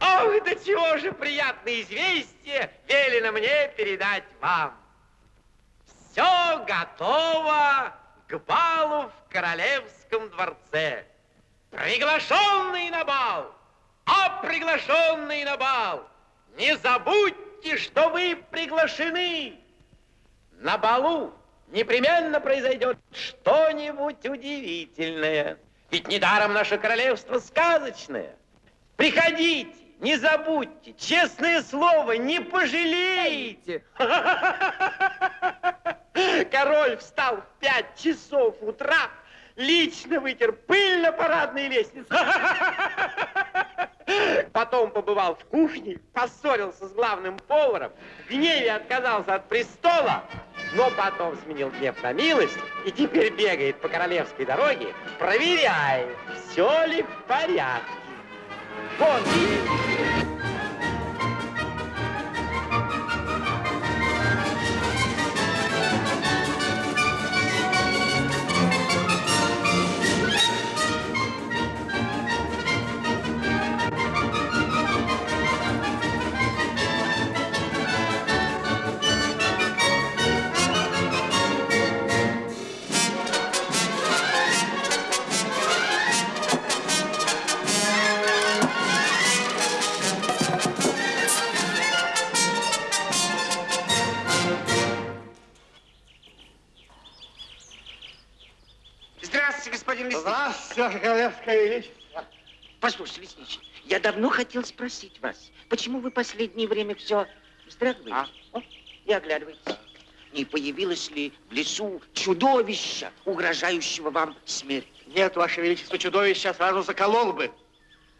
Ох, до чего же приятное известие велено мне передать вам. Все готово к балу в королевском дворце. Приглашенный на бал, а приглашенный на бал, не забудьте, что вы приглашены. На балу непременно произойдет что-нибудь удивительное. Ведь недаром наше королевство сказочное. Приходите, не забудьте, честное слово, не пожалеете. Король встал в пять часов утра, лично вытер пыль на парадной лестнице. Потом побывал в кухне, поссорился с главным поваром, в гневе отказался от престола, но потом сменил гнев на милость и теперь бегает по королевской дороге, проверяет, все ли в порядке. Вон, Королевское Величество. Послушайте, Лесничий, я давно хотел спросить вас, почему вы последнее время все вздрагиваете а? О, и оглядываетесь? Не появилось ли в лесу чудовище, угрожающего вам смерть? Нет, Ваше Величество, чудовище сразу заколол бы.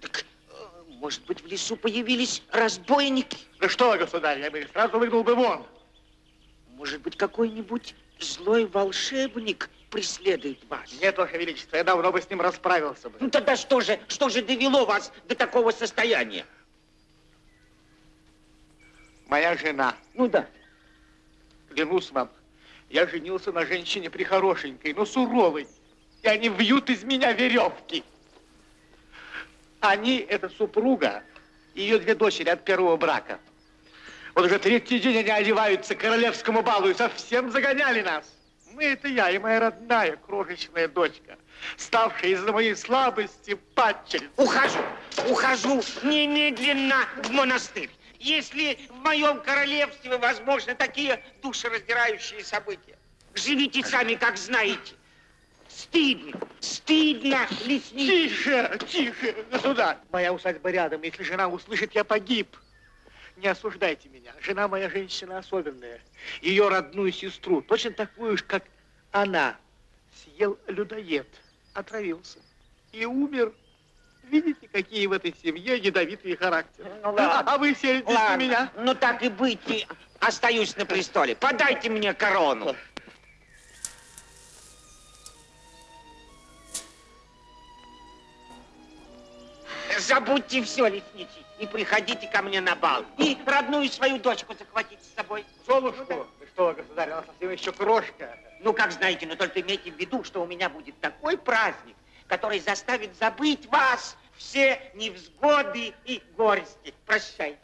Так, э, может быть, в лесу появились разбойники? Да что, государь, я бы сразу выгнал бы вон. Может быть, какой-нибудь злой волшебник преследует вас. Нет, Ваше Величество, я давно бы с ним расправился бы. Ну тогда что же, что же довело вас до такого состояния? Моя жена. Ну да. Клянусь вам, я женился на женщине прихорошенькой, но суровой. И они вьют из меня веревки. Они, это супруга, ее две дочери от первого брака. Вот уже третий день они одеваются к королевскому балу и совсем загоняли нас. Мы это я и моя родная крошечная дочка, ставшая из-за моей слабости падчерицей. Ухожу, ухожу немедленно в монастырь. Если в моем королевстве возможны такие душераздирающие события, живите сами, как знаете. Стыдно, стыдно, лесник. Тише, тише, государь. Моя усадьба рядом. Если жена услышит, я погиб. Не осуждайте меня. Жена моя женщина особенная. Ее родную сестру, точно такую же, как она, съел людоед, отравился и умер. Видите, какие в этой семье ядовитые характеры. Ну, ладно. А, а вы сердитесь ладно. на меня? Ну так и быть, остаюсь на престоле. Подайте мне корону. Забудьте все, лесничий, и приходите ко мне на бал. И родную свою дочку захватите с собой. Золушку? Ну, да. что, государь, она совсем еще крошка. Ну, как знаете, но только имейте в виду, что у меня будет такой праздник, который заставит забыть вас все невзгоды и горести. Прощайте.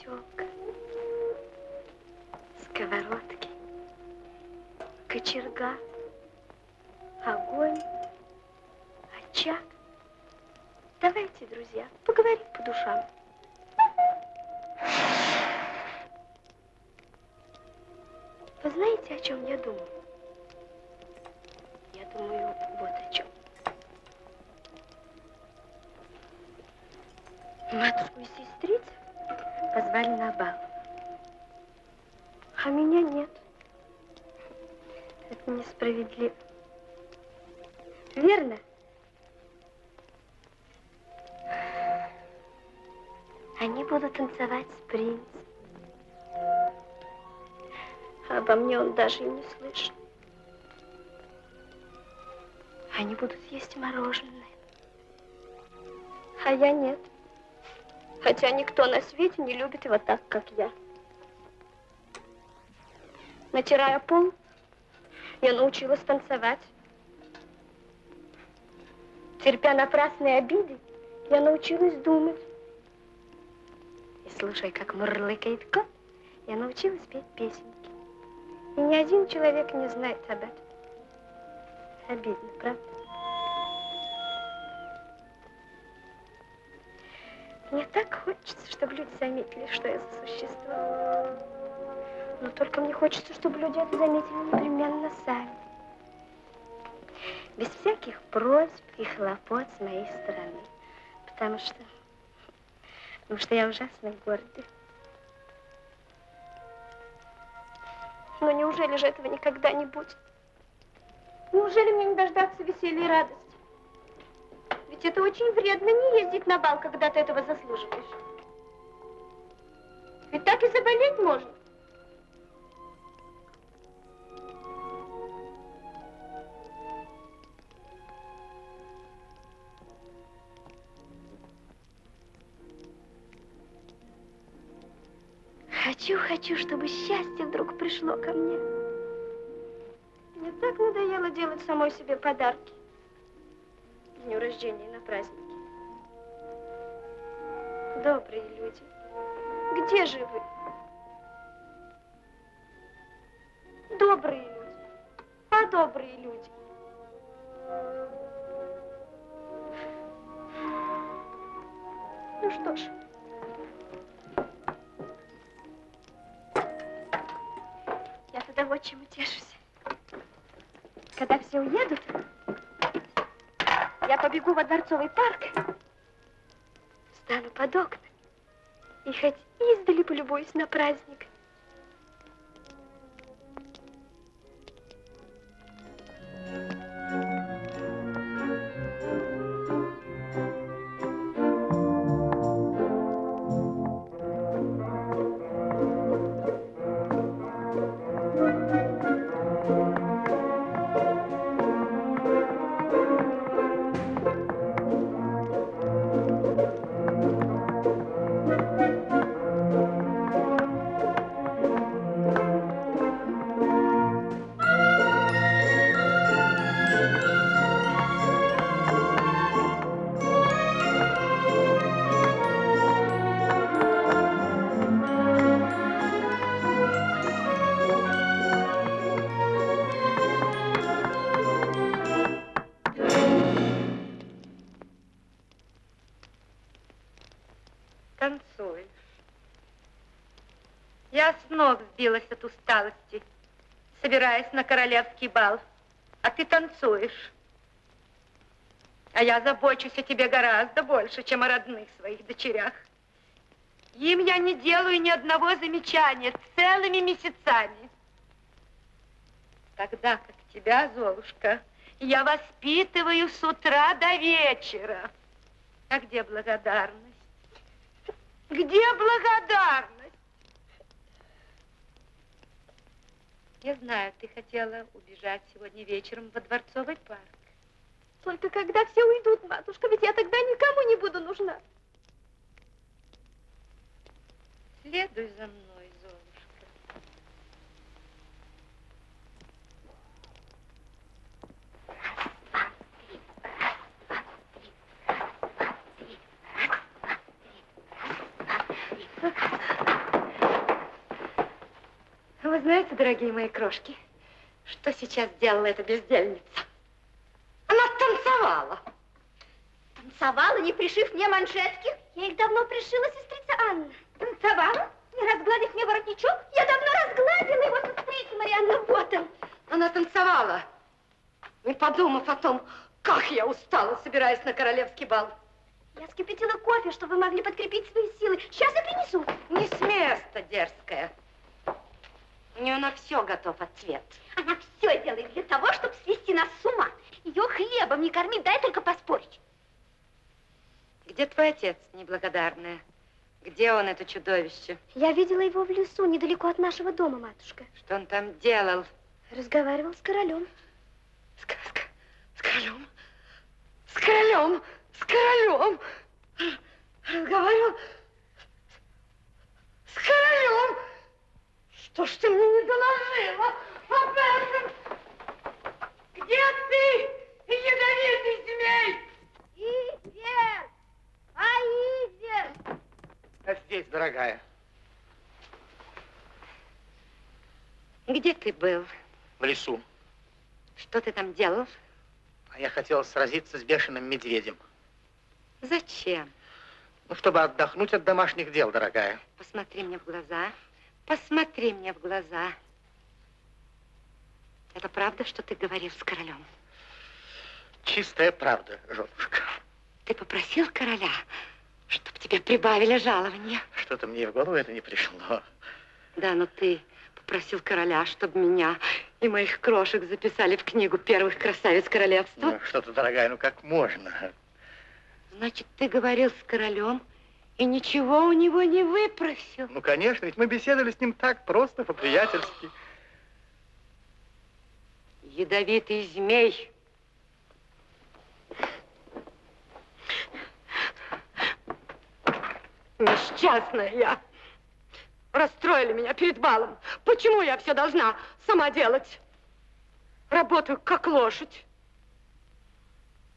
Метелка. Сковородки. Кочерга. Огонь. Очаг. Давайте, друзья, поговорим по душам. Вы знаете, о чем я думаю? С принцем. Обо мне он даже и не слышит. Они будут есть мороженое. А я нет. Хотя никто на свете не любит его так, как я. Натирая пол, я научилась танцевать. Терпя напрасные обиды, я научилась думать. Слушая, как мурлыкает кот, я научилась петь песенки. И ни один человек не знает об этом. Обидно, правда? Мне так хочется, чтобы люди заметили, что я за существо. Но только мне хочется, чтобы люди это заметили непременно сами. Без всяких просьб и хлопот с моей стороны. Потому что... Потому что я ужасно гордый. Но неужели же этого никогда не будет? Неужели мне не дождаться веселья и радости? Ведь это очень вредно не ездить на бал, когда ты этого заслуживаешь. Ведь так и заболеть можно. Хочу, хочу, чтобы счастье вдруг пришло ко мне. Мне так надоело делать самой себе подарки. К дню рождения на праздники. Добрые люди, где же вы? Добрые люди, а добрые люди. Ну что ж, я тогда вот чем утешусь. Когда все уедут, я побегу во Дворцовый парк, стану под окнами и хоть издали полюбуюсь на праздник. Сбилась от усталости, собираясь на королевский бал, а ты танцуешь. А я забочусь о тебе гораздо больше, чем о родных своих дочерях. Им я не делаю ни одного замечания целыми месяцами. Тогда как тебя, Золушка, я воспитываю с утра до вечера. А где благодарность? Где благодарность? Я знаю, ты хотела убежать сегодня вечером во Дворцовый парк. Только когда все уйдут, матушка, ведь я тогда никому не буду нужна. Следуй за мной, Золушка. Вы знаете, дорогие мои крошки, что сейчас делала эта бездельница? Она танцевала. Танцевала, не пришив мне манжетки? Я их давно пришила, сестрица Анна. Танцевала? Не разгладив мне воротничок? Я давно разгладила его, сестрица Марианна, вот он. Она танцевала, не подумав о том, как я устала, собираясь на королевский бал. Я скипятила кофе, чтобы вы могли подкрепить свои силы. Сейчас я принесу. Не с места, дерзкая. У нее на все готов ответ. Она все делает для того, чтобы свести нас с ума. Ее хлебом не кормить, дай только поспорить. Где твой отец, неблагодарная? Где он, это чудовище? Я видела его в лесу, недалеко от нашего дома, матушка. Что он там делал? Разговаривал с королем. С, с, с королем? С королем? С королем? Разговаривал с королем? Что ж ты мне не доложила об этом? Где ты, ядовитый змей? Изер! А здесь, дорогая. Где ты был? В лесу. Что ты там делал? А я хотел сразиться с бешеным медведем. Зачем? Ну, чтобы отдохнуть от домашних дел, дорогая. Посмотри мне в глаза. Посмотри мне в глаза. Это правда, что ты говорил с королем? Чистая правда, женушка. Ты попросил короля, чтобы тебе прибавили жалование? Что-то мне в голову это не пришло. Да, но ты попросил короля, чтобы меня и моих крошек записали в книгу первых красавиц королевства. Ну, что-то, дорогая, ну как можно? Значит, ты говорил с королем и ничего у него не выпросил. Ну, конечно, ведь мы беседовали с ним так просто, по-приятельски. Ядовитый змей. Несчастная я. Расстроили меня перед балом. Почему я все должна сама делать? Работаю как лошадь.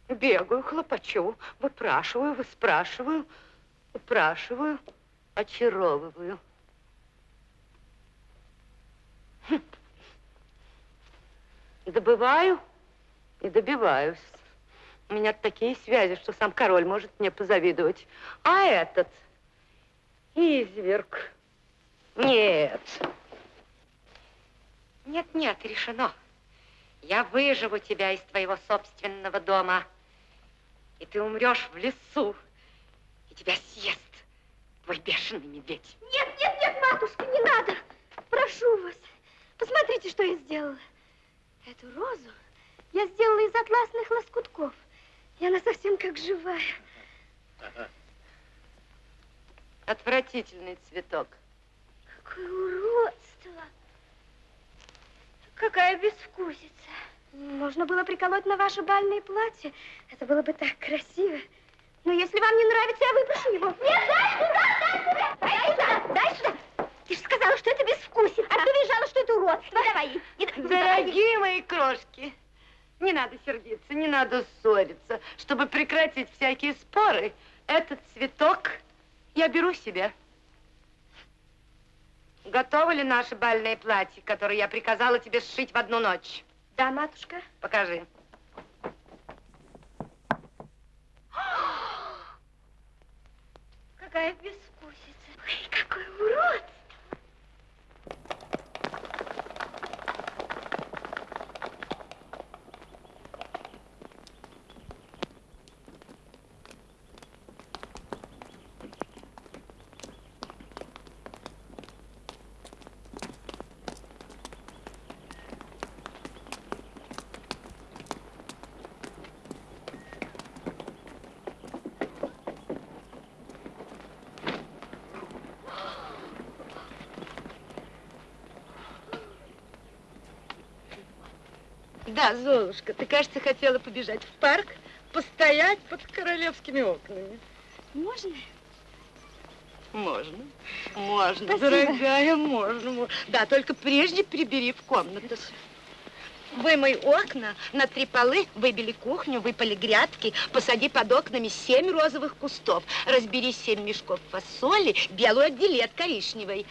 Бегаю, хлопочу, выпрашиваю, выспрашиваю, упрашиваю, очаровываю. Хм. Добываю и добиваюсь. У меня такие связи, что сам король может мне позавидовать. А этот изверг. Нет. Нет, нет, решено. Я выживу тебя из твоего собственного дома. И ты умрешь в лесу. И тебя съест твой бешеный медведь. Нет, нет, нет, матушка, не надо. Прошу вас. Посмотрите, что я сделала. Эту розу я сделала из атласных лоскутков. И она совсем как живая. Отвратительный цветок. Какое уродство. Какая безвкусица. Можно было приколоть на ваше бальное платье. Это было бы так красиво. Но если вам не нравится, я выпущу его. Нет, дай сюда, дай сюда. Дай сюда, дай сюда. Ты же сказала, что это безвкусица. А ты визжала, что это уродство. Давай. Дорогие мои крошки, не надо сердиться, не надо ссориться. Чтобы прекратить всякие споры, этот цветок я беру себе. Готово ли наше бальное платье, которое я приказала тебе сшить в одну ночь? Да, матушка. Покажи. Какая безвкусица. Ой, какой урод. Да, Золушка, ты, кажется, хотела побежать в парк, постоять под королевскими окнами. Можно? Можно. Можно, Спасибо. дорогая, можно, можно. Да, только прежде прибери в комнату. Вымой окна, на три полы, выбели кухню, выпали грядки, посади под окнами семь розовых кустов, разбери семь мешков фасоли, белую отдели от коричневой.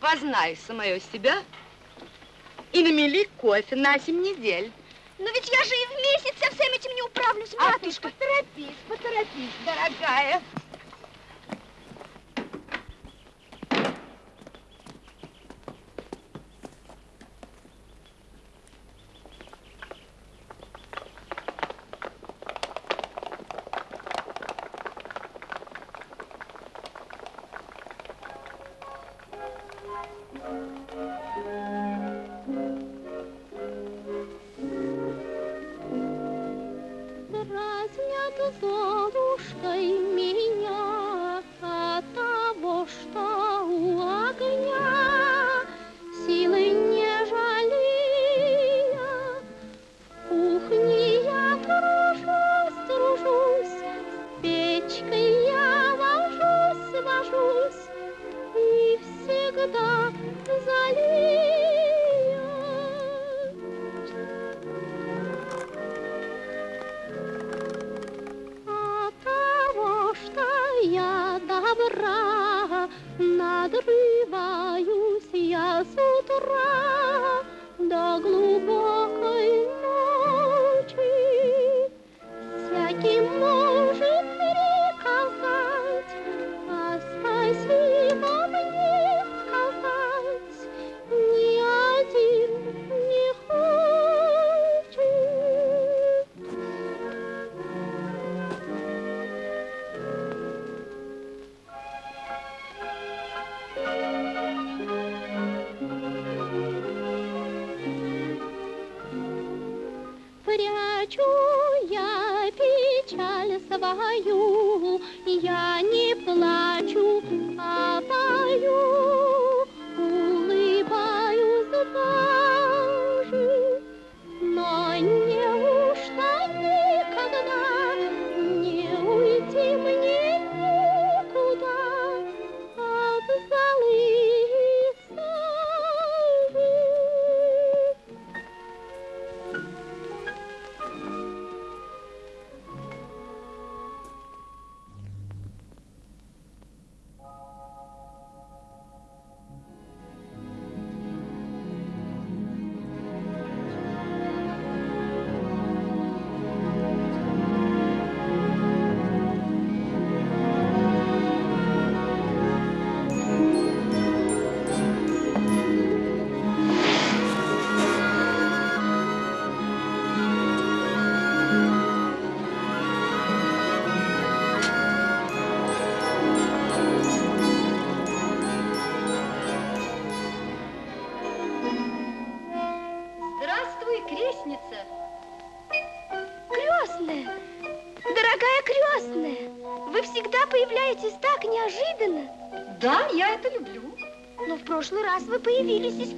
познай самое себя и намели кофе на 7 недель. Но ведь я же и в месяц со всем этим не управлюсь, А ты матушка. поторопись, поторопись, дорогая.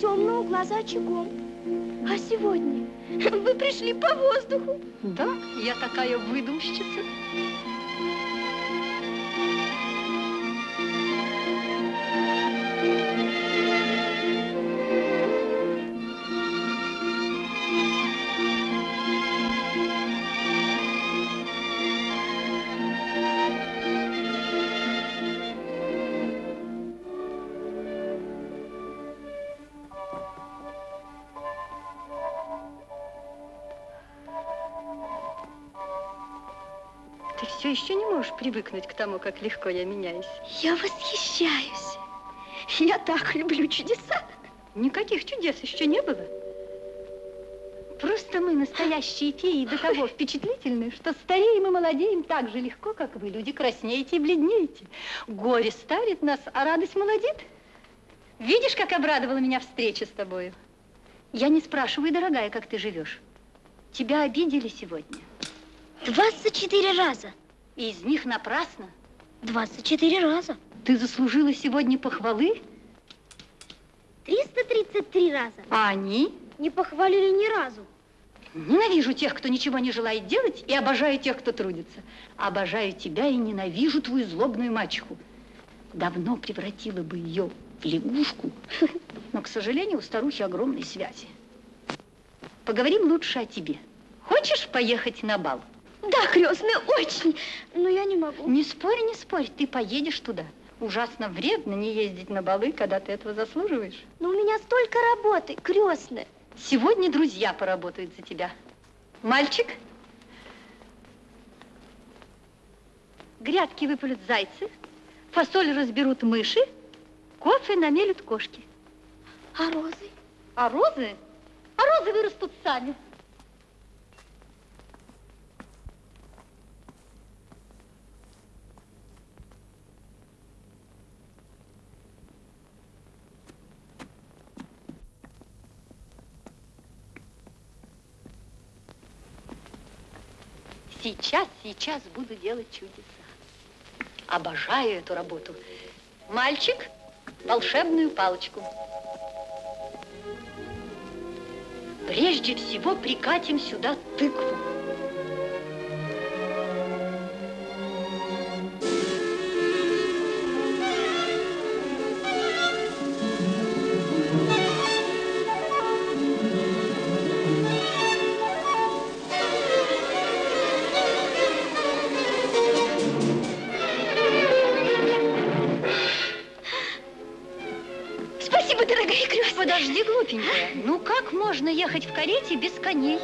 Темного угла за очагом. А сегодня вы пришли по воздуху. Да, я такая выдумщица. Привыкнуть к тому, как легко я меняюсь. Я восхищаюсь. Я так люблю чудеса. Никаких чудес еще не было. Просто мы, настоящие феи, до того впечатлительны, что стареем и молодеем так же легко, как вы, люди, краснеете и бледнеете. Горе старит нас, а радость молодит. Видишь, как обрадовала меня встреча с тобою? Я не спрашиваю, дорогая, как ты живешь. Тебя обидели сегодня. 24 раза. И из них напрасно. 24 раза. Ты заслужила сегодня похвалы, 333 раза. а они Не похвалили ни разу. Ненавижу тех, кто ничего не желает делать, и обожаю тех, кто трудится. Обожаю тебя и ненавижу твою злобную мачеху. Давно превратила бы ее в лягушку, но, к сожалению, у старухи огромные связи. Поговорим лучше о тебе. Хочешь поехать на бал? Да, крестная, очень. Но я не могу. Не спорь, не спорь, ты поедешь туда. ужасно вредно не ездить на балы, когда ты этого заслуживаешь. Но у меня столько работы, крестная. Сегодня друзья поработают за тебя. Мальчик, грядки выпалят зайцы, фасоль разберут мыши, кофе намелют кошки. А розы? А розы? А розы вырастут сами. Сейчас, сейчас буду делать чудеса. Обожаю эту работу. Мальчик, волшебную палочку. Прежде всего прикатим сюда тыкву. Подожди, глупенькая. Ну как можно ехать в карете без коней?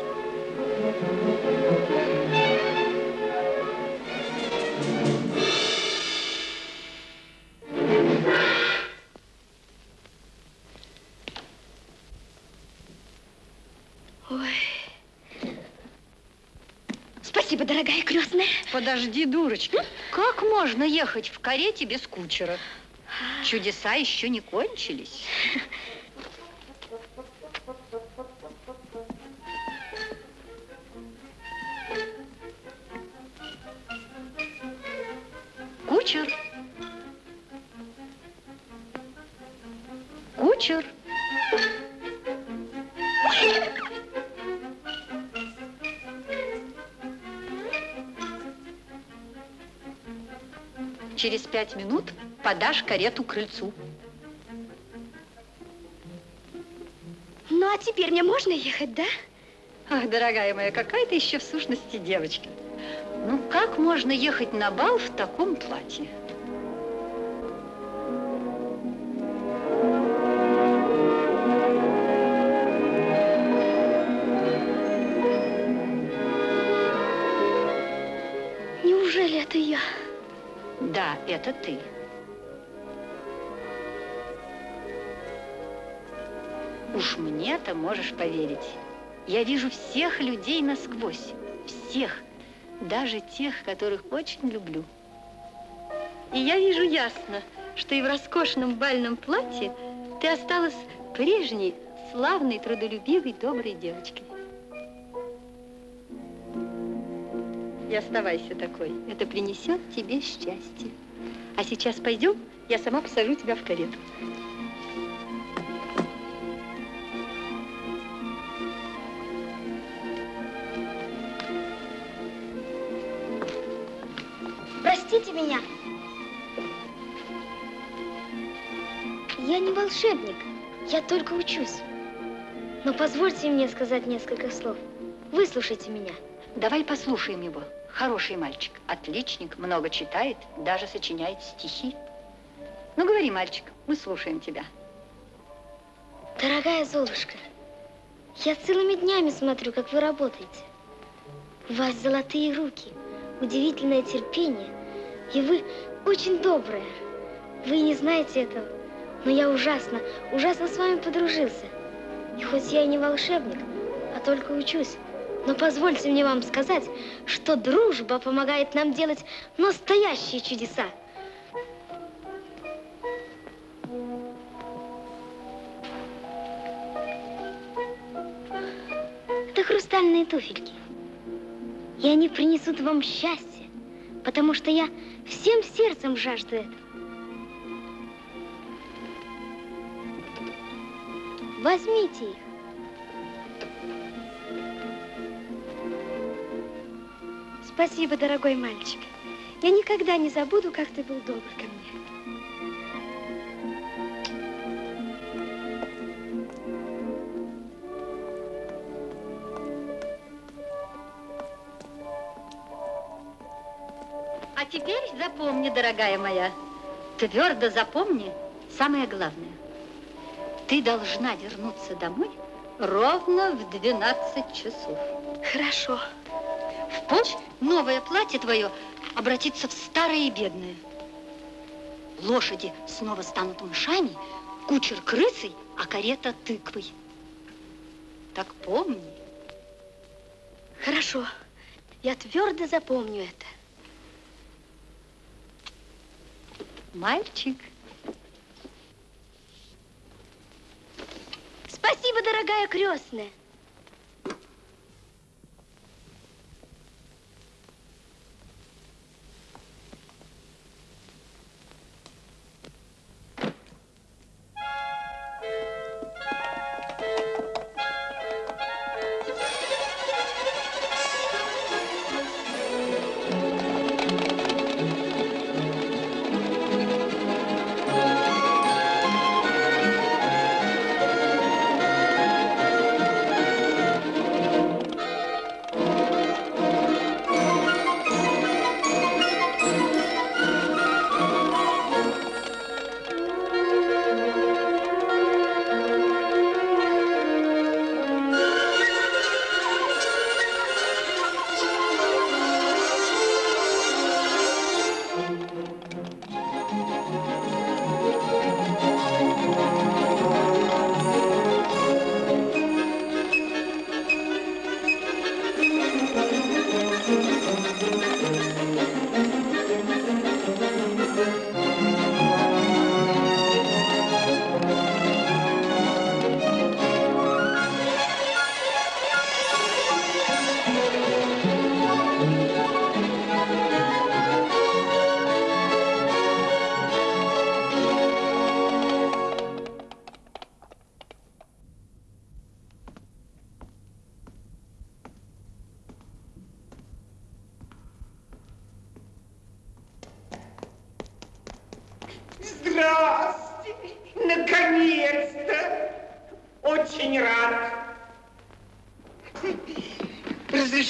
Спасибо, дорогая крестная. Подожди, дурочка. Как можно ехать в карете без кучера? Чудеса еще не кончились. Через пять минут подашь карету крыльцу. Ну, а теперь мне можно ехать, да? Ах, дорогая моя, какая ты еще в сущности девочка. Ну, как можно ехать на бал в таком платье? Это ты. Уж мне-то можешь поверить. Я вижу всех людей насквозь. Всех. Даже тех, которых очень люблю. И я вижу ясно, что и в роскошном бальном платье ты осталась прежней, славной, трудолюбивой, доброй девочкой. И оставайся такой. Это принесет тебе счастье. А сейчас пойдем, я сама посажу тебя в карету. Простите меня. Я не волшебник, я только учусь. Но позвольте мне сказать несколько слов. Выслушайте меня. Давай послушаем его. Хороший мальчик, отличник, много читает, даже сочиняет стихи. Ну, говори, мальчик, мы слушаем тебя. Дорогая Золушка, я целыми днями смотрю, как вы работаете. У вас золотые руки, удивительное терпение, и вы очень добрая. Вы не знаете этого, но я ужасно, ужасно с вами подружился. И хоть я и не волшебник, а только учусь, но позвольте мне вам сказать, что дружба помогает нам делать настоящие чудеса. Это хрустальные туфельки. И они принесут вам счастье, потому что я всем сердцем жажду этого. Возьмите их. Спасибо, дорогой мальчик. Я никогда не забуду, как ты был добр ко мне. А теперь запомни, дорогая моя, Твердо запомни самое главное. Ты должна вернуться домой ровно в 12 часов. Хорошо. В полночь новое платье твое обратится в старое и бедное. Лошади снова станут мышами, кучер крысой, а карета тыквой. Так помни. Хорошо. Я твердо запомню это. Мальчик. Спасибо, дорогая крестная.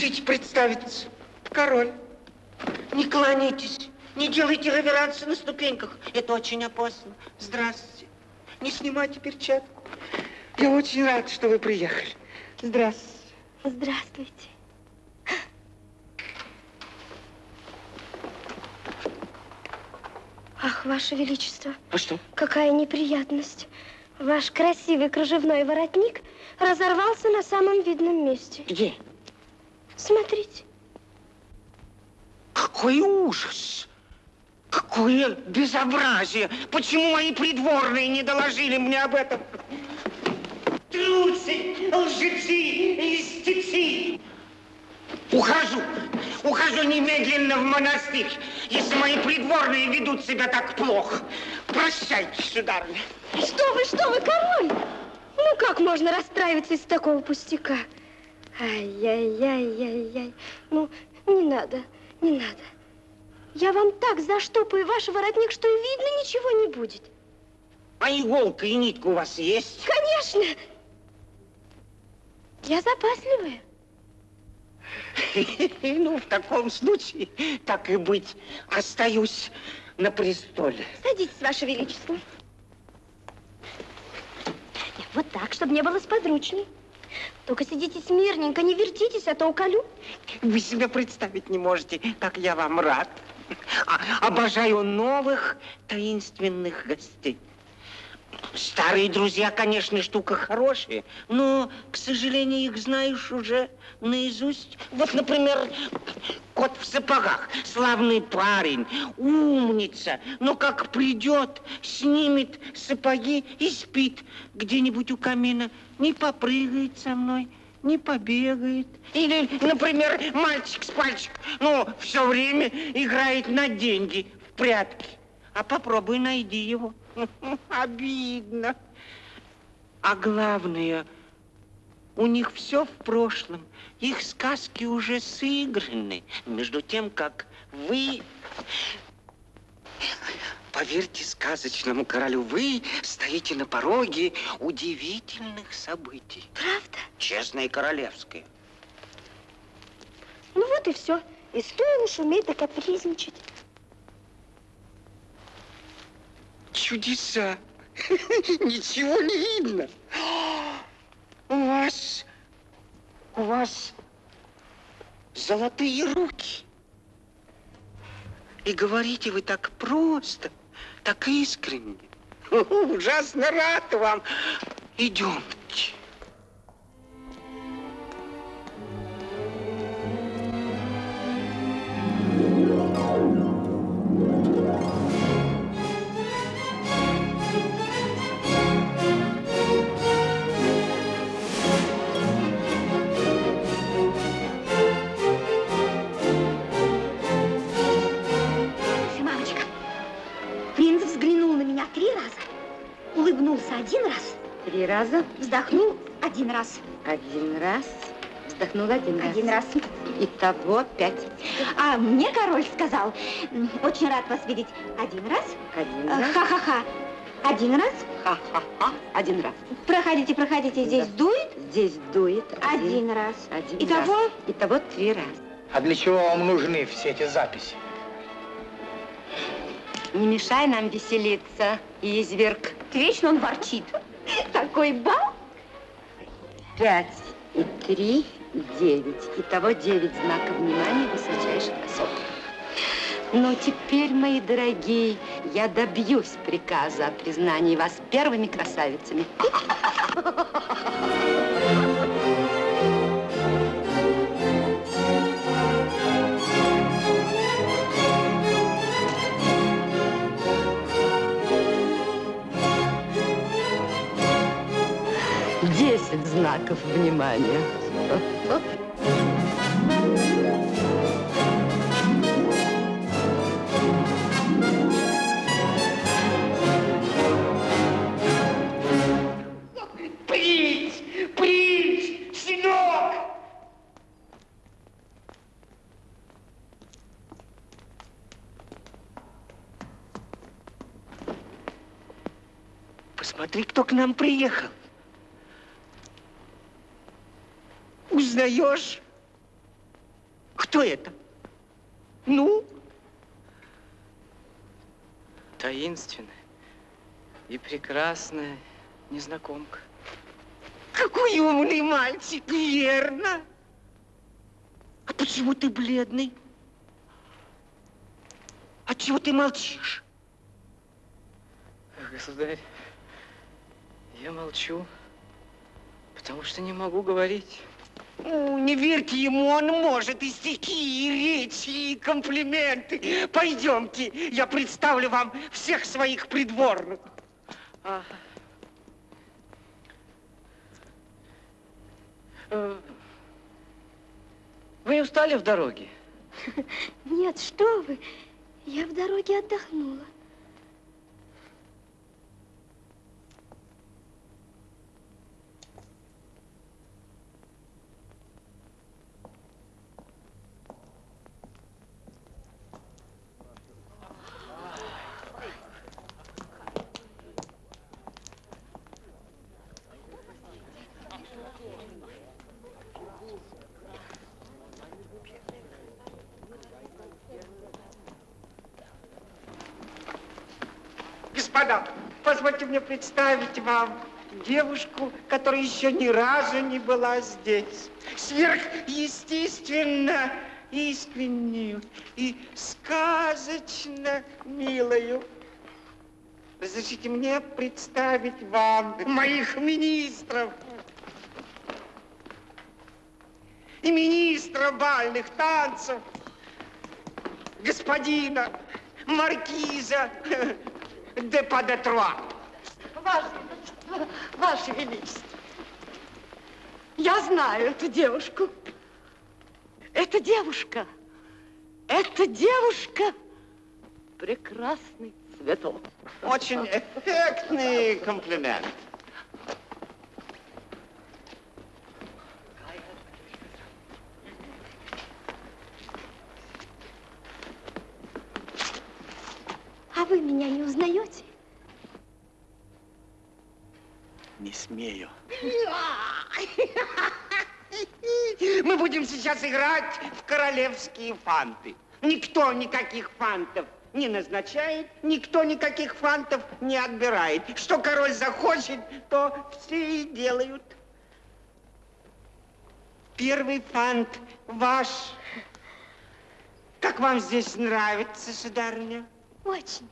Разрешите представиться. Король. Не кланяйтесь, не делайте реверансы на ступеньках. Это очень опасно. Здравствуйте. Не снимайте перчатку. Я очень рад, что вы приехали. Здравствуйте. Здравствуйте. Ах, Ваше Величество, А что? какая неприятность. Ваш красивый кружевной воротник разорвался на самом видном месте. Где? Смотрите. Какой ужас! Какое безобразие! Почему мои придворные не доложили мне об этом? Трусы, лжецы, льстецы! Ухожу! Ухожу немедленно в монастырь, если мои придворные ведут себя так плохо. Прощайте, сударыня. Что вы, что вы, король? Ну, как можно расстраиваться из такого пустяка? Ай-яй-яй-яй-яй. Ну, не надо, не надо. Я вам так заштопаю ваш воротник, что и видно ничего не будет. А иголка и нитка у вас есть? Конечно. Я запасливая. Ну, в таком случае, так и быть, остаюсь на престоле. Садитесь, Ваше Величество. Вот так, чтобы не было сподручней. Только сидите смирненько, не вертитесь, а то уколю. Вы себе представить не можете, как я вам рад. А- обожаю новых таинственных гостей. Старые друзья, конечно, штука хорошая, но, к сожалению, их знаешь уже наизусть. Вот, например, кот в сапогах, славный парень, умница, но как придет, снимет сапоги и спит где-нибудь у камина, не попрыгает со мной, не побегает. Или, например, мальчик с пальчик, ну, все время играет на деньги в прятки. А попробуй найди его. Обидно. А главное, у них все в прошлом. Их сказки уже сыграны. Между тем, как вы... Поверьте сказочному королю, вы стоите на пороге удивительных событий. Правда? Честное и королевское. Ну вот и все. И стоило шуметь да капризничать. чудеса. Ничего не видно. У вас, у вас золотые руки. И говорите вы так просто, так искренне. Ужасно рад вам. Идемте. Улыбнулся один раз, Три раза, вздохнул один раз, один раз, вздохнул один раз. один раз. Итого пять. А мне король сказал, «М, очень рад вас видеть один раз, Один э, раз, ха-ха-ха, один раз, ха-ха-ха, один раз. проходите, проходите, здесь Да. дует, Здесь дует один раз. Один Итого? раз. Итого три раза. А для чего вам нужны все эти записи? Не мешай нам веселиться, изверг. Вечно он ворчит. Такой бал. Пять и три, девять. Итого девять знаков внимания высочайших особ. Но теперь, мои дорогие, я добьюсь приказа о признании вас первыми красавицами. Десять знаков внимания. Посмотри, кто к нам приехал. Узнаешь? Кто это? Ну? Таинственная и прекрасная незнакомка. Какой умный мальчик, верно? А почему ты бледный? А чего ты молчишь? Государь, я молчу, потому что не могу говорить. Ну, не верьте ему, он может и стихи, и речи, и комплименты. Пойдемте, я представлю вам всех своих придворных. А. Э, Вы не устали в дороге? Нет, что вы, я в дороге отдохнула. Позвольте мне представить вам девушку, которая еще ни разу не была здесь. Сверхъестественно искреннюю и сказочно милую. Разрешите мне представить вам моих министров. И министра бальных танцев, господина маркиза де Падетруа. Ваше, Ваше Величество, я знаю эту девушку. Эта девушка, эта девушка прекрасный цветок. Очень эффектный комплимент. А вы меня не узнаете? Не смею. Мы будем сейчас играть в королевские фанты. Никто никаких фантов не назначает, никто никаких фантов не отбирает. Что король захочет, то все и делают. Первый фант ваш. Как вам здесь нравится, сударыня? Очень.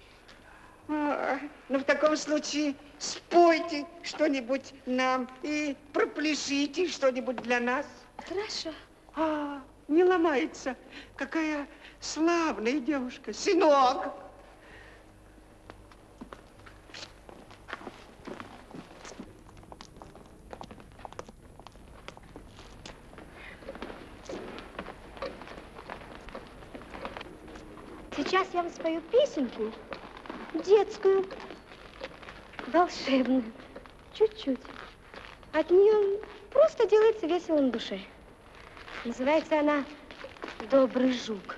А, ну, в таком случае спойте что-нибудь нам и пропляшите что-нибудь для нас. Хорошо. А, не ломается. Какая славная девушка. Сынок. Сейчас я вам спою песенку, детскую, волшебную, чуть-чуть. От нее просто делается весело на душе. Называется она «Добрый жук».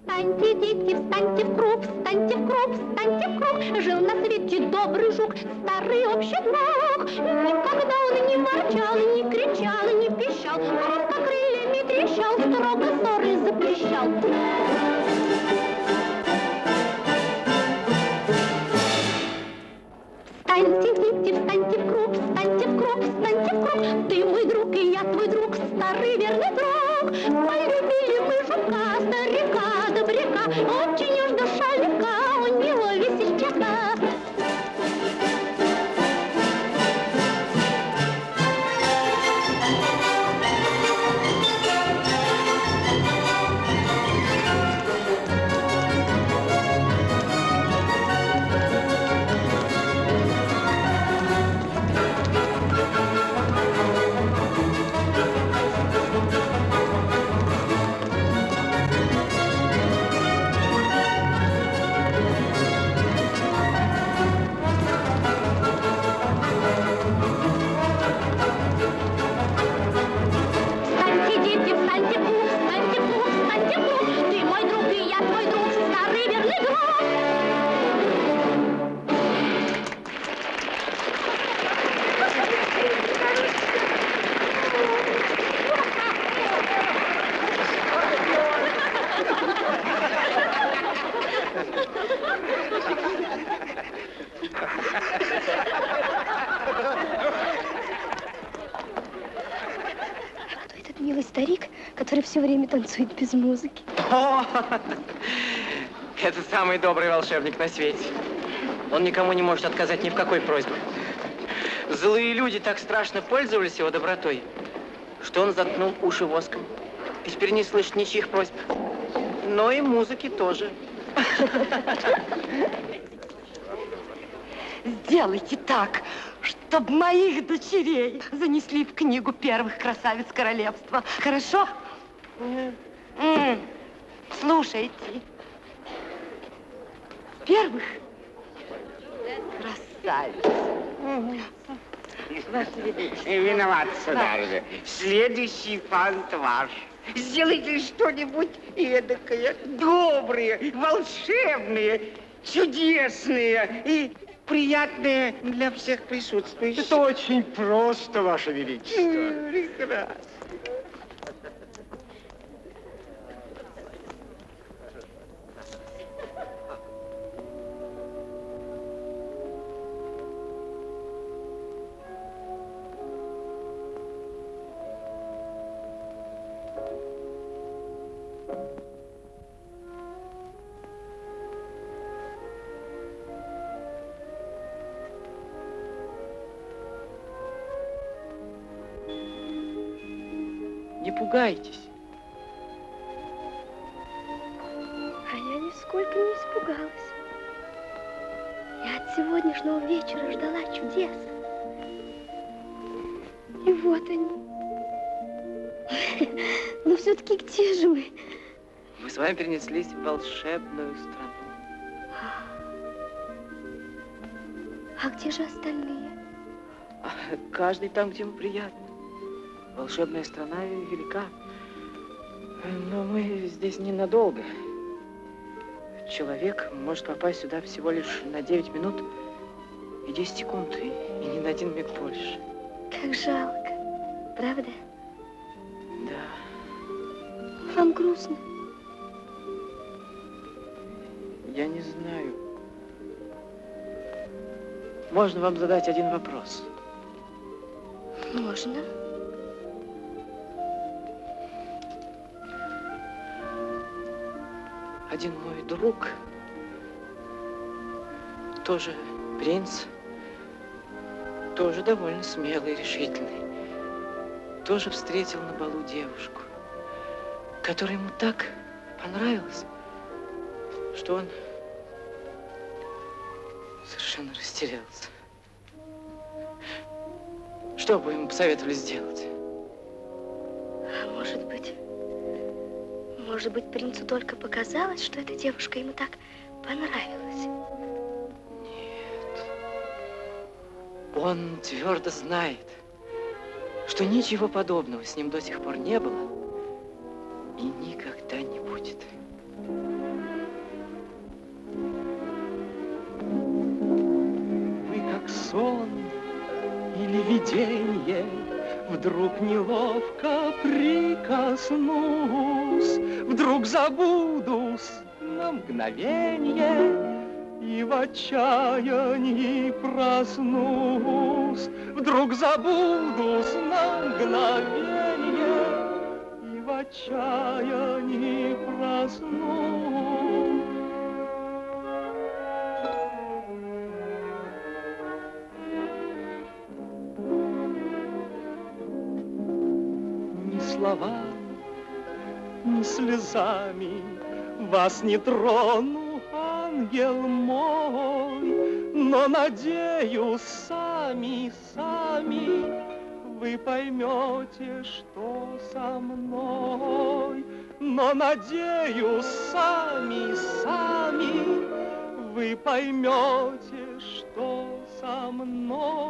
Встаньте, дети, встаньте в круг, встаньте в круг, встаньте в круг. Жил на свете добрый жук, старый общедрог. Никогда все время танцует без музыки? О, это самый добрый волшебник на свете. Он никому не может отказать ни в какой просьбе. Злые люди так страшно пользовались его добротой, что он заткнул уши воском. И теперь не слышит ничьих просьб. Но и музыки тоже. Сделайте так, чтобы моих дочерей занесли в книгу первых красавиц королевства. Хорошо? М, Слушайте. Первых красавиц. Ваше Величество. Виноват, сударыня. Следующий фант ваш. Сделайте что-нибудь эдакое, доброе, волшебное, чудесное и приятное для всех присутствующих. Это очень просто, Ваше Величество. М, Прекрасно. Не пугайтесь. А я нисколько не испугалась. Я от сегодняшнего вечера ждала чудес. И вот они. Но все-таки где же мы? Мы с вами перенеслись в волшебную страну. А где же остальные? А Каждый там, где ему приятно. Волшебная страна велика. Но мы здесь ненадолго. Человек может попасть сюда всего лишь на 9 минут И 10 секунд, и, и ни на один миг больше. Как жалко, правда? Да, Вам грустно? я не знаю. Можно вам задать один вопрос? Можно. Один мой друг, тоже принц, тоже довольно смелый и решительный, тоже встретил на балу девушку, которая ему так понравилась, что он совершенно растерялся. Что бы ему посоветовали сделать? Может быть, принцу только показалось, что эта девушка ему так понравилась. Он твердо знает, что ничего подобного с ним до сих пор не было и никогда не будет. Вы как сон или видение, Вдруг неловко прикоснусь, Вдруг забудусь на мгновенье И в отчаянии проснусь. Вдруг забудусь на мгновенье И в отчаянии проснусь. Ни словами, ни слезами Вас не трону, ангел мой, Но надеюсь, сами, сами Вы поймете, что со мной. Но надеюсь, сами, сами Вы поймете, что со мной.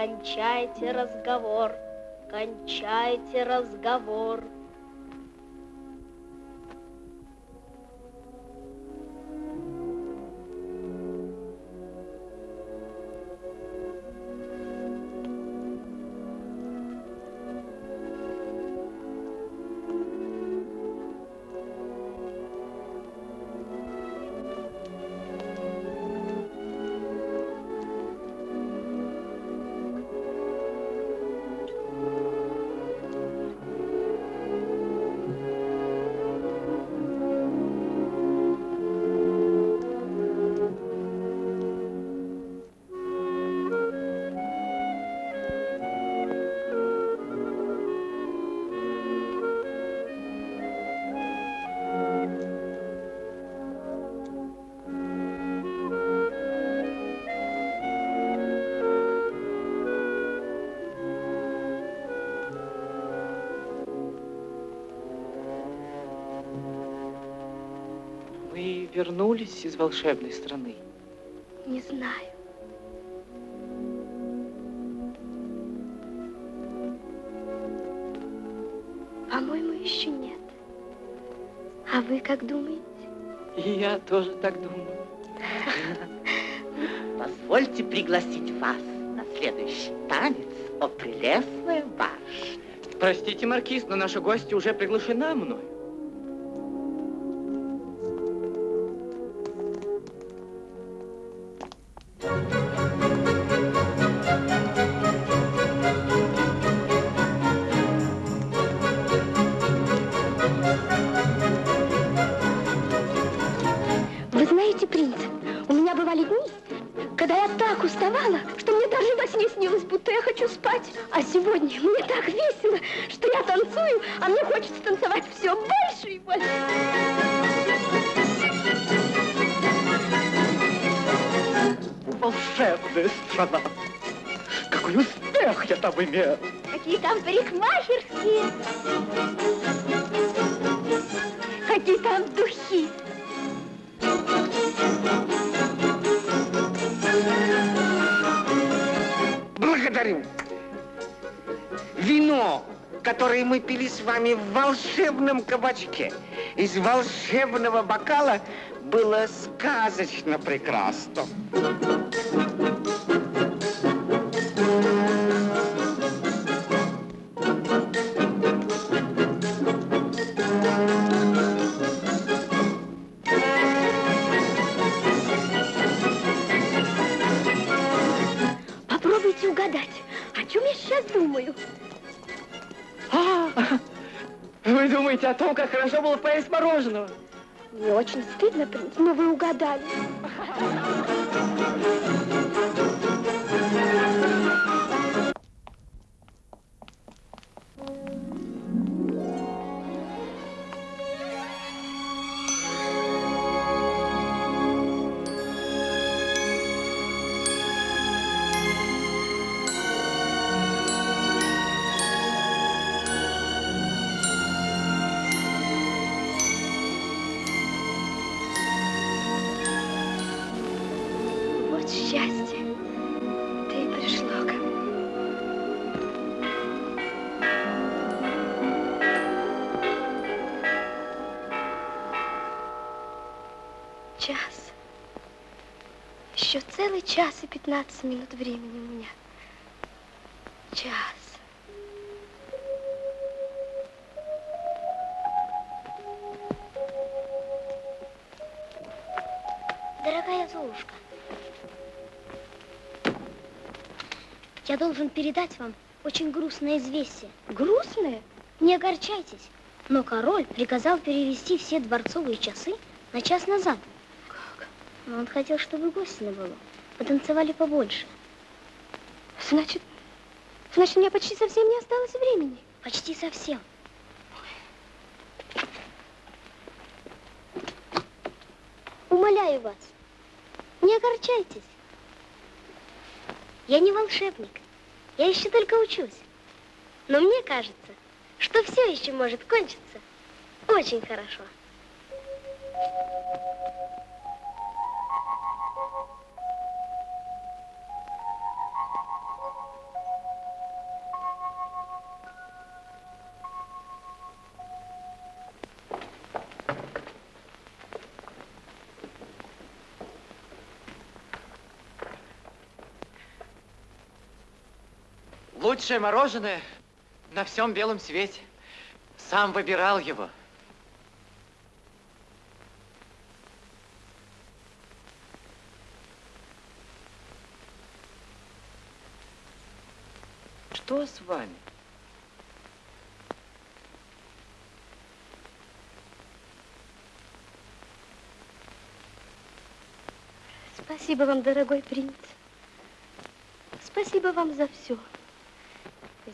Кончайте разговор, кончайте разговор. Волшебной страны? Не знаю. По-моему, еще нет. А вы как думаете? И я тоже так думаю. Позвольте пригласить вас на следующий танец, о прелестная барышня. Простите, Маркиз, но наша гостья уже приглашена мной. Волшебном кабачке, из волшебного бокала, было сказочно прекрасно. Еще целый час и 15 минут времени у меня. Час. Дорогая Золушка, я должен передать вам очень грустное известие. Грустное? Не огорчайтесь, но король приказал перевести все дворцовые часы на час назад. Но он хотел, чтобы гости на балу потанцевали побольше. Значит, значит, у меня почти совсем не осталось времени. Почти совсем. Умоляю вас, не огорчайтесь. Я не волшебник, я еще только учусь. Но мне кажется, что все еще может кончиться очень хорошо. Лучшее мороженое на всем белом свете. Сам выбирал его. Что с вами? Спасибо вам, дорогой принц. Спасибо вам за все.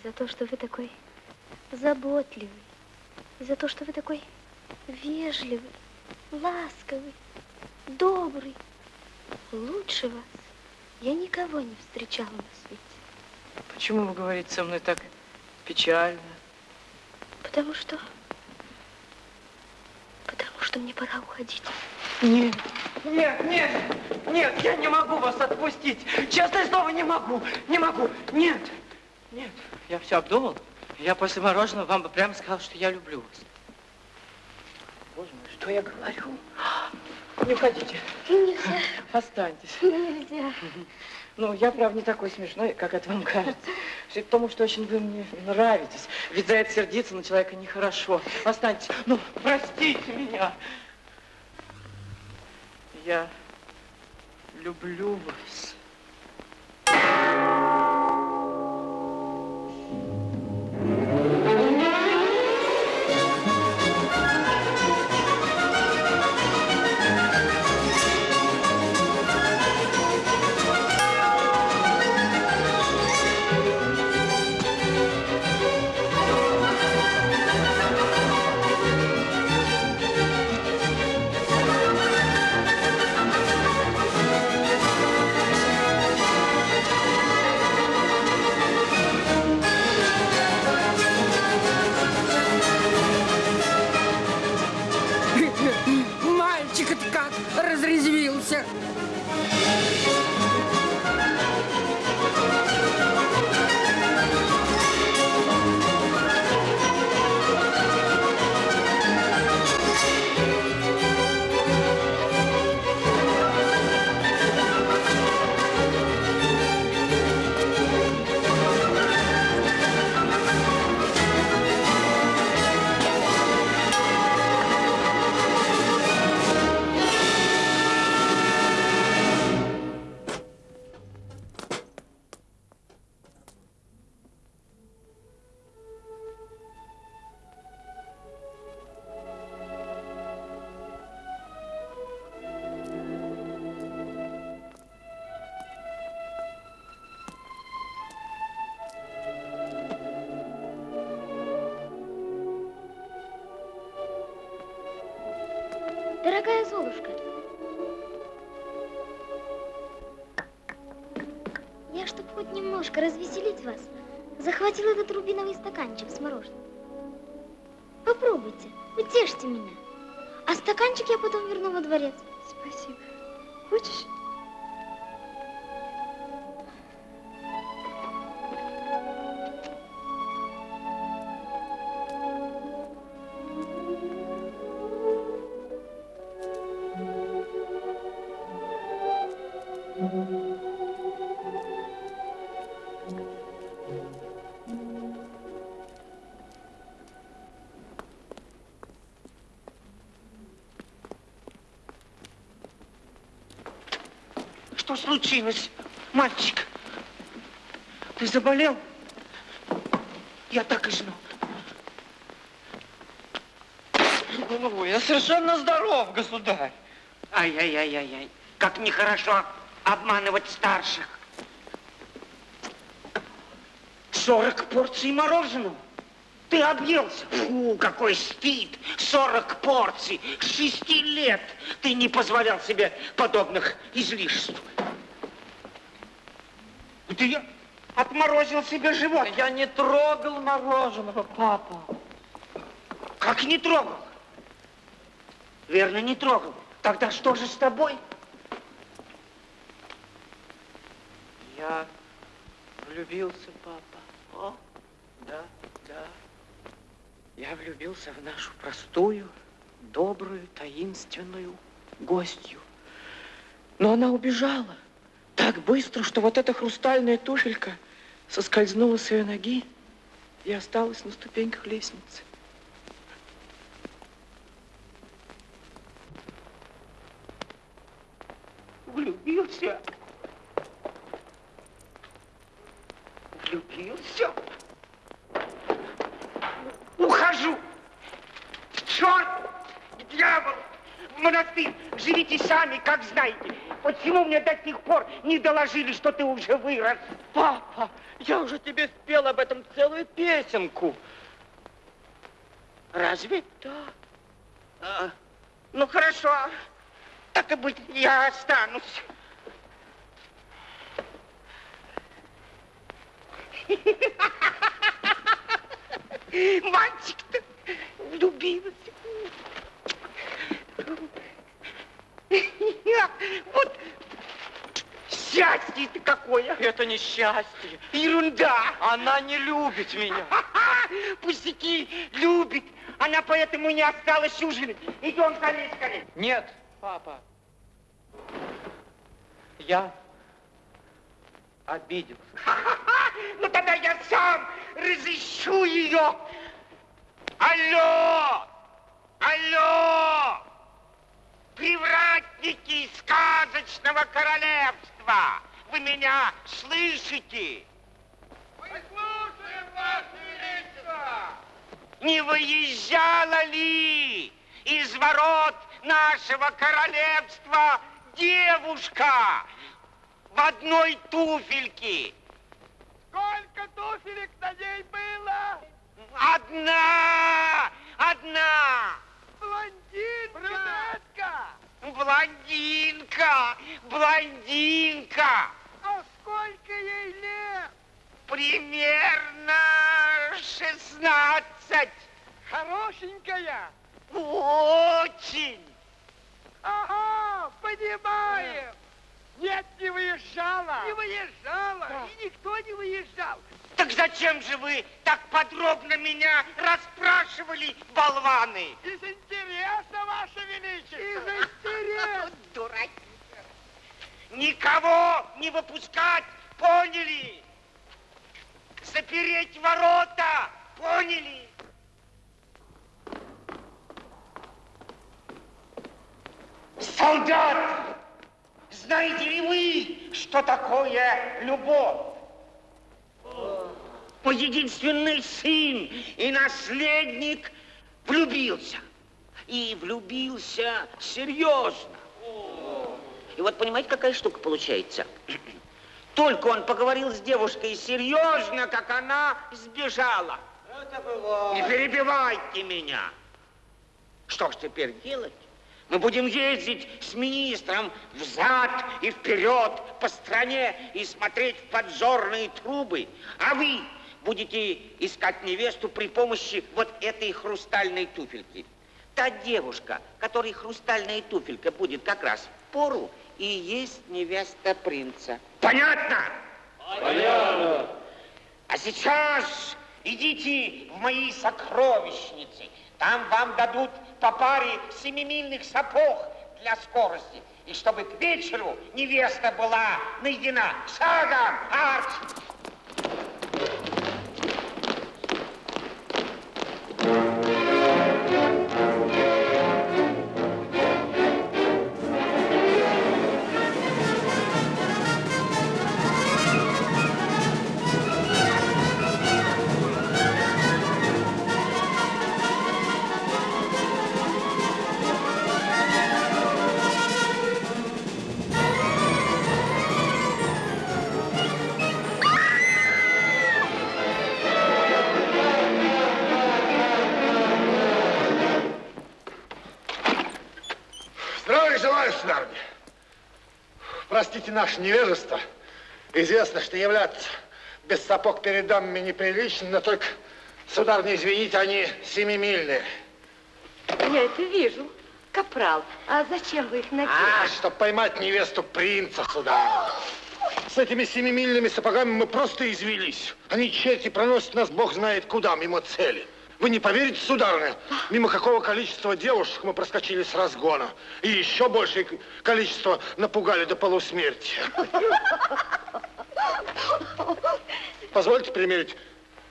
За то, что вы такой заботливый. За то, что вы такой вежливый, ласковый, добрый. Лучше вас я никого не встречала на свете. Почему вы говорите со мной так печально? Потому что... Потому что мне пора уходить. Нет, нет, нет, нет, я не могу вас отпустить. Честное слово, не могу, не могу. Нет, нет, я все обдумал. Я после мороженого вам бы прямо сказал, что я люблю вас. Боже мой, что я говорю? Не уходите. Нельзя, Останьтесь. нельзя. Ну, я, правда, не такой смешной, как это вам кажется. Все потому, что очень вы мне нравитесь. Ведь за это сердиться на человека нехорошо. Останьтесь. Ну, простите меня. Я люблю вас. Что случилось, мальчик? Ты заболел? Я так и знал. Ну, я совершенно здоров, государь. Ай-яй-яй-яй-яй. Как нехорошо обманывать старших. 40 порций мороженого. Ты объелся. Фу, какой стыд. 40 порций. Шести лет ты не позволял себе подобных излишеств. Ты отморозил себе живот. Я не трогал мороженого, папа. Как не трогал? Верно, не трогал. Тогда что же с тобой? Я влюбился, папа. О, да, да. Я влюбился в нашу простую, добрую, таинственную гостью. Но она убежала так быстро, что вот эта хрустальная туфелька соскользнула с ее ноги и осталась на ступеньках лестницы. Влюбился. Влюбился. Ухожу. В черт, в монастырь. Живите сами, как знаете. Почему мне до сих пор не доложили, что ты уже вырос? Папа, я уже тебе спел об этом целую песенку. Разве? Да. А, ну, хорошо. Так и быть, я останусь. Мальчик-то влюбился. Вот счастье-то какое. Это не счастье. Ерунда. Она не любит меня. Пустяки, любит. Она поэтому не осталась ужинать. Идем скорее, скорее. Нет, папа. Я обиделся. Ну тогда я сам разыщу ее. Алло! Алло! Привратники сказочного королевства! Вы меня слышите? Мы слушаем, Ваше Величество! Не выезжала ли из ворот нашего королевства девушка в одной туфельке? Сколько туфелек на ней было? Одна! Одна! блондинка! Брюнетка! Ну, блондинка! Блондинка! А сколько ей лет? Примерно шестнадцать. Хорошенькая? Очень. Ага, понимаем. Нет, не выезжала. Не выезжала. Да. И никто не выезжал. Так зачем же вы так подробно меня расспрашивали, болваны? Из интереса, Ваше Величество. Из интереса. Дурак. Никого не выпускать, поняли? Запереть ворота, поняли? Солдат! Знаете ли вы, что такое любовь? Мой единственный сын и наследник влюбился. И влюбился серьезно. И вот понимаете, какая штука получается? Только он поговорил с девушкой серьезно, как она сбежала. Не перебивайте меня. Что ж теперь делать? Мы будем ездить с министром взад и вперед по стране и смотреть в подзорные трубы. А вы будете искать невесту при помощи вот этой хрустальной туфельки. Та девушка, которой хрустальная туфелька будет как раз в пору, и есть невеста принца. Понятно? Понятно. А сейчас идите в мои сокровищницы. Там вам дадут по паре семимильных сапог для скорости. И чтобы к вечеру невеста была найдена. Шагом, арч! Наше невежество. Известно, что являться без сапог перед дамами неприлично, но только, сударыня, извините, они семимильные. Я это вижу. Капрал, а зачем вы их надели? А, чтобы поймать невесту принца, сударыня. С этими семимильными сапогами мы просто извелись. Они черти проносят нас, бог знает куда, мимо цели. Вы не поверите, сударыня, мимо какого количества девушек мы проскочили с разгона. И еще большее количество напугали до полусмерти. Позвольте примерить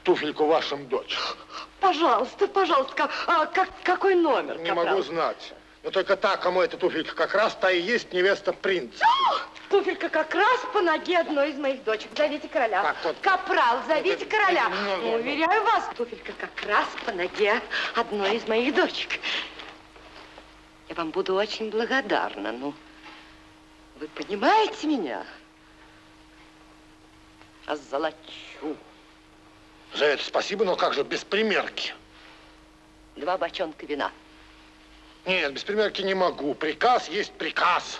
туфельку вашим дочь. Пожалуйста, пожалуйста, а как, какой номер, Не капрал? могу знать. Но только та, кому эта туфелька как раз, та и есть невеста принца. Туфелька как раз по ноге одной из моих дочек. Зовите короля. Так, вот. Капрал, зовите Это- короля. надо. Уверяю вас, туфелька как раз по ноге одной из моих дочек. Я вам буду очень благодарна. Ну, вы понимаете меня? Озолочу. За это спасибо, но как же без примерки? Два бочонка вина. Нет, без примерки не могу. Приказ есть приказ.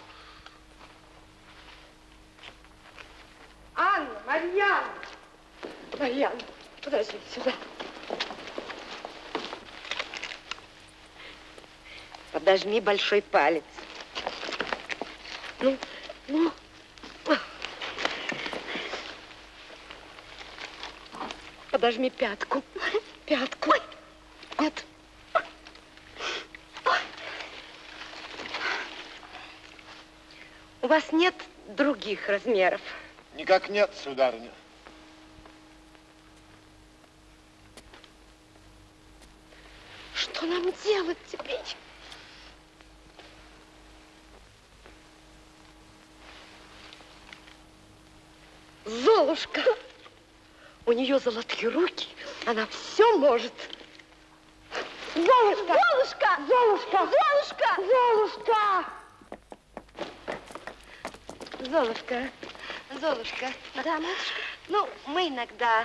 Анна, Марьяна. Марьяна, подожди сюда. Подожми большой палец. Ну, ну. Подожми пятку. Пятку. Вот. У вас нет других размеров? Никак нет, сударыня. Что нам делать теперь? Золушка. У нее золотые руки. Она все может. Золушка! Золушка! Золушка! Золушка! Золушка! Золушка, Золушка. Да, матушка? Ну, мы иногда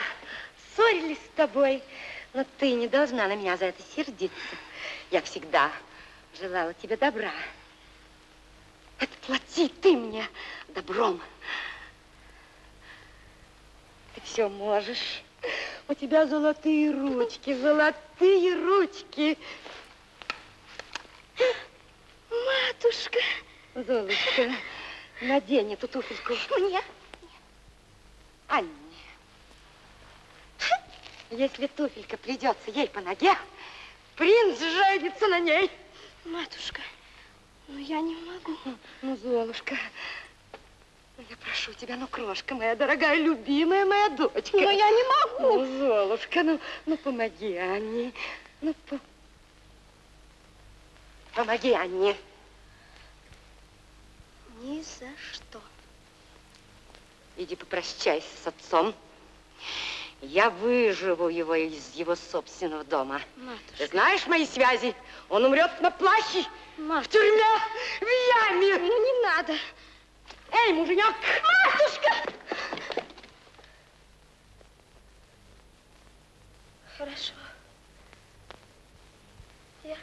ссорились с тобой, но ты не должна на меня за это сердиться. Я всегда желала тебе добра. Отплати ты мне добром. Ты все можешь. У тебя золотые ручки, золотые ручки. Матушка. Золушка, Надень эту туфельку. Мне? Анне, если туфелька придется ей по ноге, принц женится на ней. Матушка, ну я не могу. Ну, Золушка, ну, я прошу тебя, ну, крошка моя дорогая, любимая моя дочка. Но я не могу. Ну, Золушка, ну, ну помоги Анне. Ну, по... помоги Анне. Ни за что. Иди попрощайся с отцом. Я выживу его из его собственного дома. Матушка. Ты знаешь мои связи? Он умрет на плахе, в тюрьме, в яме. Ну не надо. Эй, муженек! Матушка! Хорошо. Я...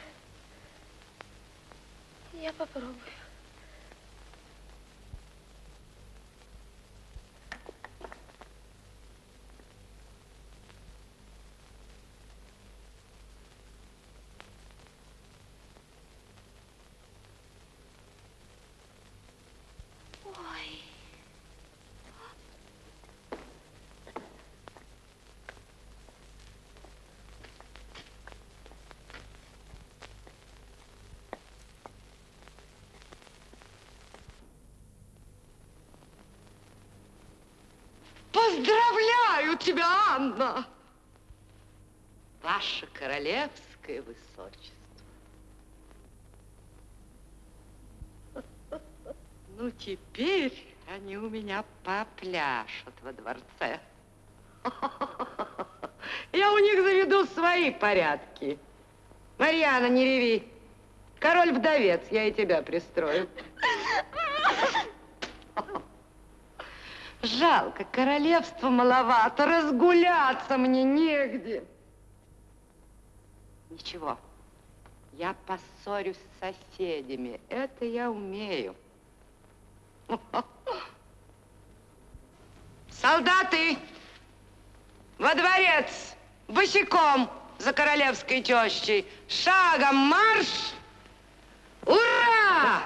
Я попробую. Ой. Поздравляю тебя, Анна! Ваше королевское высочество. Ну, теперь они у меня попляшут во дворце. Я у них заведу свои порядки. Марьяна, не реви. Король-вдовец, я и тебя пристрою. Жалко, королевства маловато, разгуляться мне негде. Ничего, я поссорюсь с соседями, это я умею. Солдаты, во дворец, босиком за королевской тещей, шагом марш! Ура!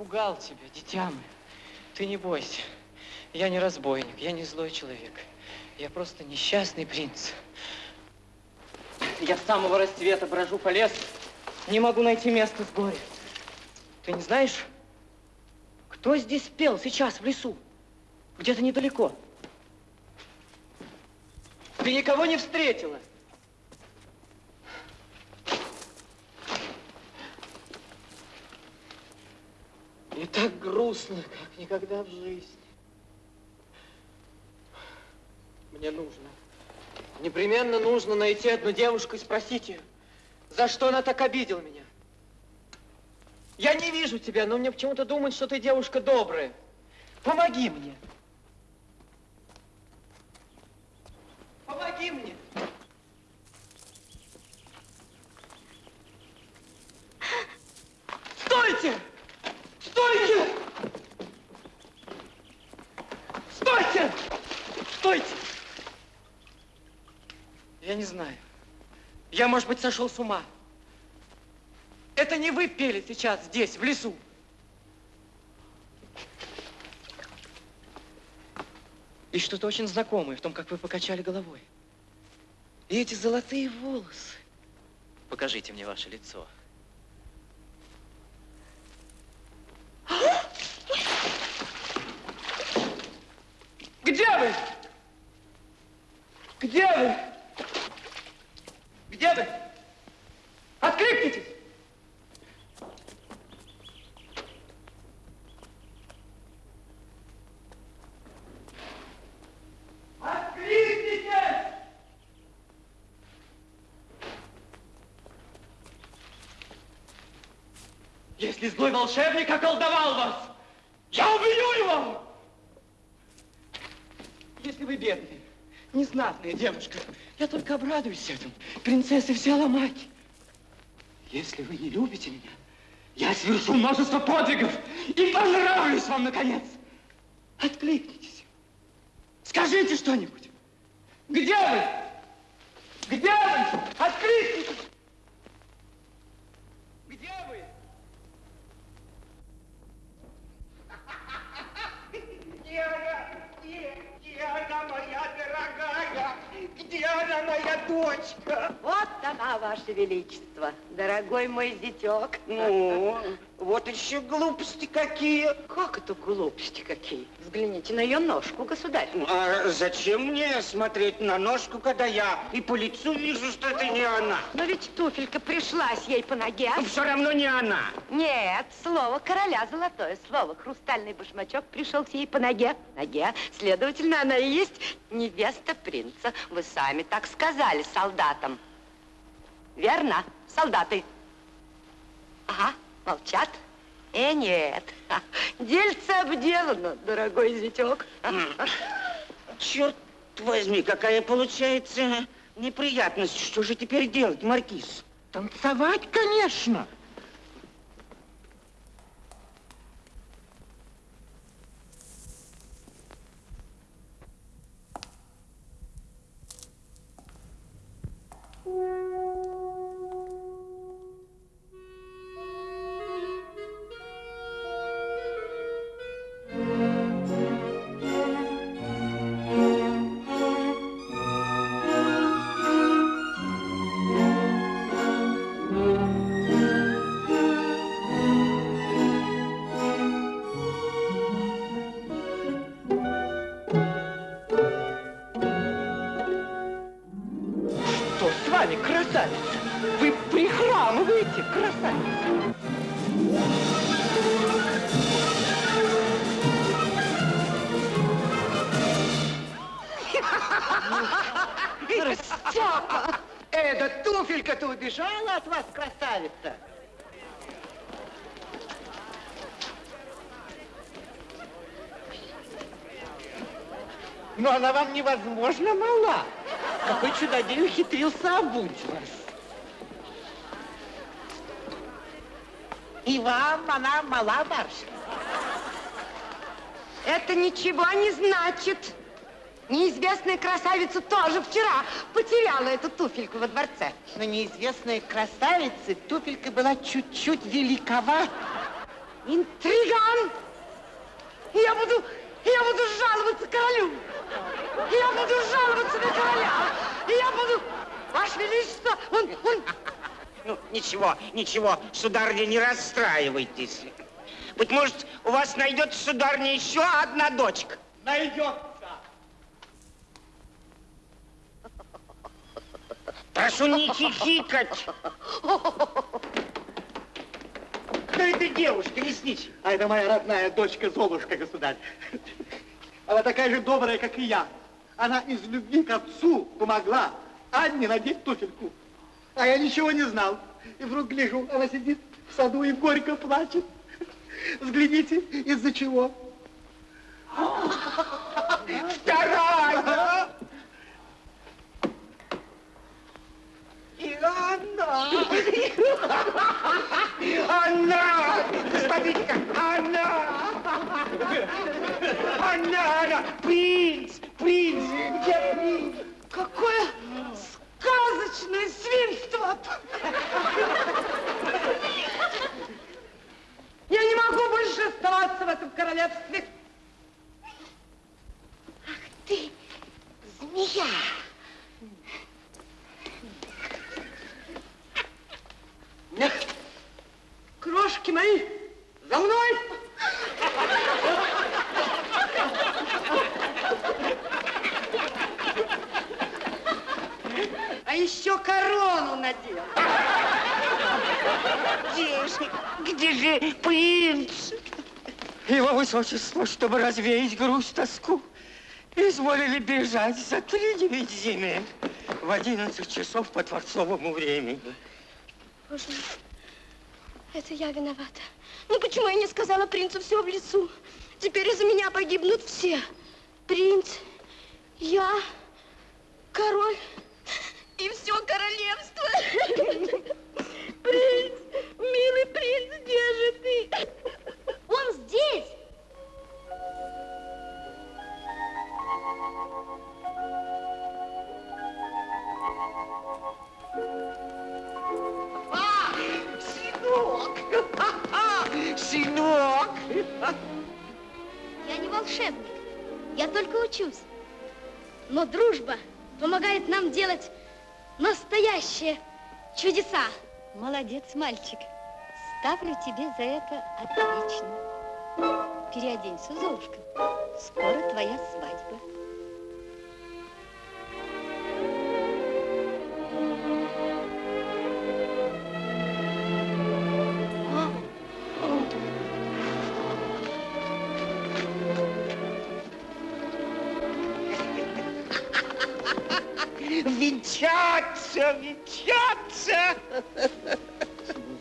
Испугал тебя, дитя мое. Ты не бойся. Я не разбойник, я не злой человек. Я просто несчастный принц. Я с самого рассвета брожу по лесу, не могу найти место с горя. Ты не знаешь, кто здесь пел сейчас в лесу? Где-то недалеко. Ты никого не встретила? И так грустно, как никогда в жизни. Мне нужно, непременно нужно найти одну девушку и спросить ее, за что она так обидела меня. Я не вижу тебя, но мне почему-то думают, что ты девушка добрая. Помоги мне. Помоги мне. Я не знаю. Я, может быть, сошел с ума. Это не вы пели сейчас здесь, в лесу. И что-то очень знакомое в том, как вы покачали головой. И эти золотые волосы. Покажите мне ваше лицо. Где вы? Где вы? Где вы? Откликнитесь! Если злой волшебник околдовал вас, я убью его! Если вы бедная, незнатная девушка, я только обрадуюсь этому. Принцессы все ломать. Если вы не любите меня, я совершу множество подвигов и понравлюсь вам, наконец. Откликнитесь. Скажите что-нибудь. Где вы? Где вы? Откликнитесь. Где вы? Где она? Где? Где она, моя дорогая? Где она, моя дочка? Вот она, Ваше Величество, дорогой мой зятек. Ну, вот еще глупости какие. Как это глупости какие? Взгляните на ее ножку, государь. А зачем мне смотреть на ножку, когда я и по лицу вижу, что это не она? Но ведь туфелька пришлась ей по ноге. Все равно не она. Нет, слово короля золотое слово. Хрустальный башмачок пришел ей по ноге. Ноге. Следовательно, она и есть невеста принца. Вы сами так сказали солдатам. Верно, солдаты? Ага, молчат. Э, нет. Дельце обделано, дорогой зятек. Черт возьми, какая получается неприятность. Что же теперь делать, Маркиз? Танцевать, конечно. Она мала, барышня. Это ничего не значит. Неизвестная красавица тоже вчера потеряла эту туфельку во дворце. Но неизвестной красавице туфелька была чуть-чуть великовата. интриган! Я буду, я буду жаловаться королю! Я буду жаловаться на короля! Я буду... Ваше Величество, он, он... Ну, ничего, ничего, сударыня, не расстраивайтесь. Быть может, у вас найдется, сударыня, еще одна дочка. Найдется. Прошу не хихикать. Кто эта девушка, лесничий? А это моя родная дочка Золушка, государь. Она такая же добрая, как и я. Она из любви к отцу помогла Анне надеть туфельку. А я ничего не знал. И вдруг гляжу, она сидит в саду и горько плачет. Взгляните, из-за чего. Вторая! И она! Она! Смотрите-ка, она! Она, она! Принц! Принц! Где принц? Какое сказочное свинство! Я не могу больше оставаться в этом королевстве. Ты змея. Крошки мои, за мной! Еще корону надел. Где же, где же принц? Его высочество, чтобы развеять грусть, тоску, изволили бежать за три девять земель в одиннадцать часов по дворцовому времени. Боже мой, это я виновата. Ну почему я не сказала принцу все в лесу? Теперь из-за меня погибнут все. Принц, я, король и все королевство. Принц, милый принц, где же ты? Он здесь. Сынок! Сынок! Я не волшебник, я только учусь. Но дружба помогает нам делать настоящие чудеса. Молодец, мальчик. Ставлю тебе за это отлично. Переоденься, Золушка. Скоро твоя свадьба. Венчаться, венчаться!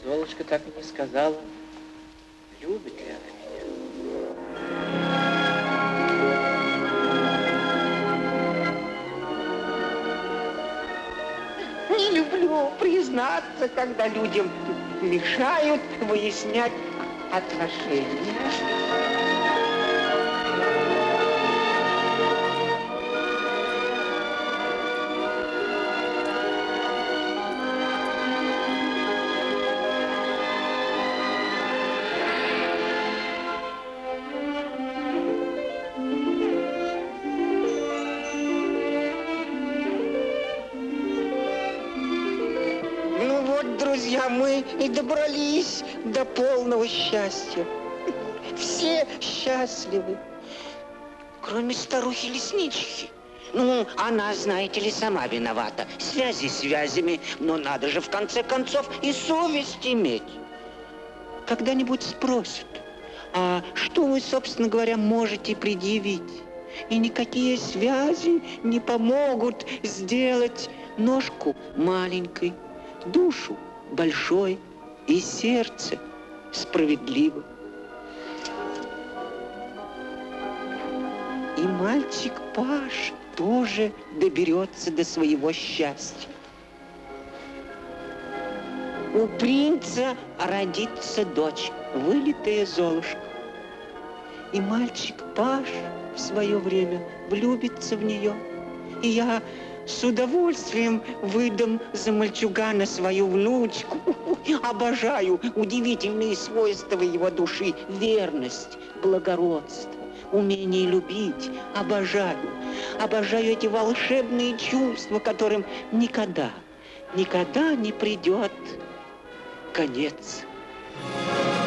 Золушка так и не сказала, любит ли она меня. Не люблю признаться, когда людям мешают выяснять отношения. Добрались до полного счастья. Все счастливы, кроме старухи-леснички. Ну, она, знаете ли, сама виновата. Связи связями, но надо же в конце концов и совесть иметь. Когда-нибудь спросят, а что вы, собственно говоря, можете предъявить? И никакие связи не помогут сделать ножку маленькой, душу большой и сердце справедливо. И мальчик Паш тоже доберется до своего счастья. У принца родится дочь, вылитая Золушка. И мальчик Паш в свое время влюбится в нее. И я с удовольствием выдам за мальчугана свою внучку. Обожаю удивительные свойства его души. Верность, благородство, умение любить. Обожаю. Обожаю эти волшебные чувства, которым никогда, никогда не придет конец. Thank you.